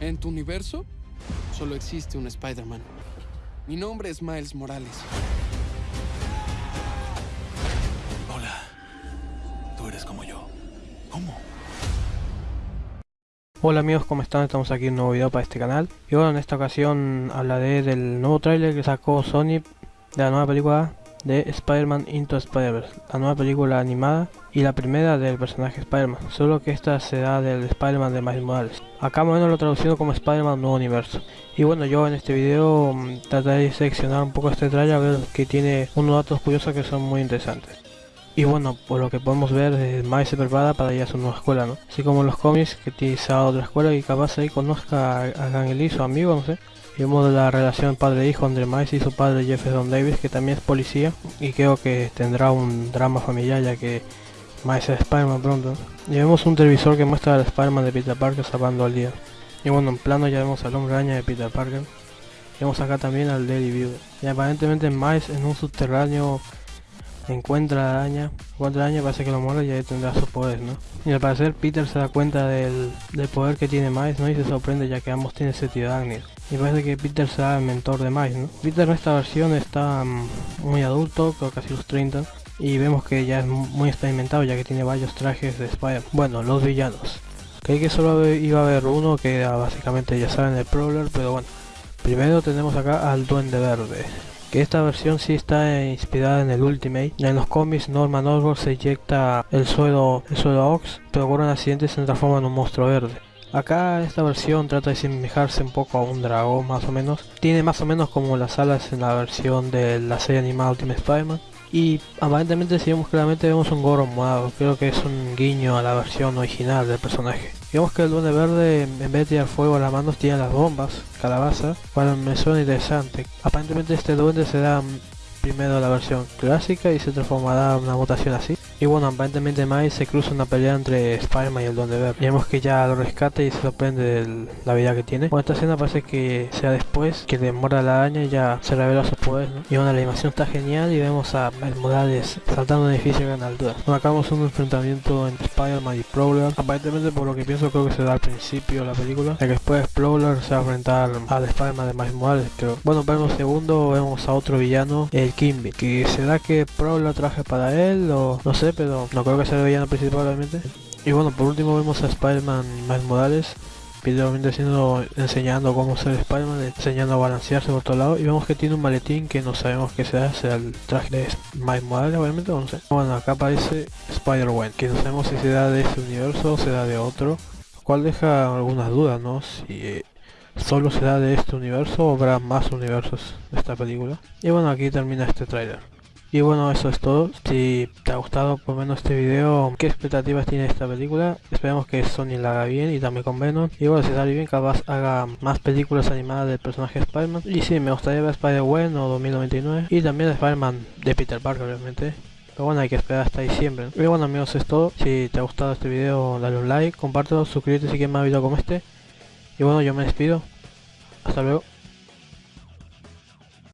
En tu universo, solo existe un Spider-Man. Mi nombre es Miles Morales. Hola. Tú eres como yo. ¿Cómo? Hola amigos, ¿cómo están? Estamos aquí en un nuevo video para este canal. Y bueno, en esta ocasión hablaré del nuevo tráiler que sacó Sony de la nueva película de Spider-Man Into Spider-Verse, la nueva película animada y la primera del personaje Spider-Man, solo que esta será del Spider-Man de Miles Morales. Acá más o menos lo traducido como Spider-Man Nuevo Universo. Y bueno, yo en este video mm, trataré de seleccionar un poco este trailer a ver que tiene unos datos curiosos que son muy interesantes. Y bueno, por lo que podemos ver, eh, Miles se prepara para ir a su nueva escuela, ¿no? Así como los cómics que utiliza otra escuela y capaz ahí conozca a, a su amigo, no sé. Vemos la relación padre-hijo entre Miles y su padre Jefferson Davis, que también es policía. Y creo que tendrá un drama familiar ya que Miles es Spider-Man pronto. Y vemos un televisor que muestra al Spider-Man de Peter Parker salvando al día. Y bueno, en plano ya vemos al hombre araña de Peter Parker. Vemos acá también al Daily View. Y aparentemente Miles en un subterráneo encuentra la araña, encuentra la parece que lo muerde y ahí tendrá sus poderes, ¿no? Y al parecer Peter se da cuenta del, poder que tiene Miles, ¿no? Y se sorprende ya que ambos tienen ese Agnir. Y parece que Peter será el mentor de Miles, ¿no? Peter en esta versión está mm, muy adulto, creo casi los 30. Y vemos que ya es muy experimentado ya que tiene varios trajes de Spider. Bueno, los villanos. Creí que solo iba a haber uno que era básicamente ya saben el Prowler, pero bueno. Primero tenemos acá al Duende Verde que esta versión sí está inspirada en el Ultimate. En los cómics Norman Osborn se inyecta el suelo, el suelo Ox, pero por un accidente se transforma en un monstruo verde. Acá esta versión trata de asemejarse un poco a un dragón más o menos. Tiene más o menos como las alas en la versión de la serie animada Ultimate Spider-Man. Y aparentemente si vemos claramente vemos un gorro morado, creo que es un guiño a la versión original del personaje. Digamos que el duende verde en vez de tirar fuego a las manos tiene las bombas, calabaza, cual me suena interesante. Aparentemente este duende se da primero la versión clásica y se transformará en una mutación así. Y bueno, aparentemente Miles se cruza una pelea entre Spider-Man y el Duende Verde. Vemos que ya lo rescata y se sorprende de la vida que tiene. Bueno, esta escena parece que sea después que demora la araña y ya se revela sus poderes, Y bueno, la animación está genial y vemos a Miles Morales saltando un edificio a gran altura. Bueno, acabamos un enfrentamiento entre Spider-Man y Prowler. Aparentemente por lo que pienso creo que se da al principio la película. Ya que después Prowler se va a enfrentar al Spider-Man de Miles Morales, creo. Bueno, vemos segundo, vemos a otro villano, el Kimby. Que será que Prowler traje para él o no sé pero no creo que sea el villano principal realmente. Y bueno, por último vemos a Spider-Man Miles Morales, videomente siendo enseñando cómo ser Spider-Man, enseñando a balancearse por todos lados y vemos que tiene un maletín que no sabemos qué sea, sea el traje de Miles Morales obviamente, no sé. Bueno, acá aparece Spider-Man, que no sabemos si será de este universo o será de otro, lo cual deja algunas dudas, ¿no? Si solo será de este universo o habrá más universos de esta película. Y bueno, aquí termina este tráiler. Y bueno, eso es todo. Si te ha gustado por menos este video, ¿qué expectativas tiene esta película? Esperemos que Sony la haga bien y también con Venom. Y bueno, si sale bien, capaz haga más películas animadas del personaje Spider-Man. Y sí, me gustaría ver Spider-Man o 2099. Y también Spider-Man de Peter Parker, obviamente. Pero bueno, hay que esperar hasta diciembre. Y bueno amigos, es todo. Si te ha gustado este video, dale un like, compártelo, suscríbete si quieres más videos como este. Y bueno, yo me despido. Hasta luego.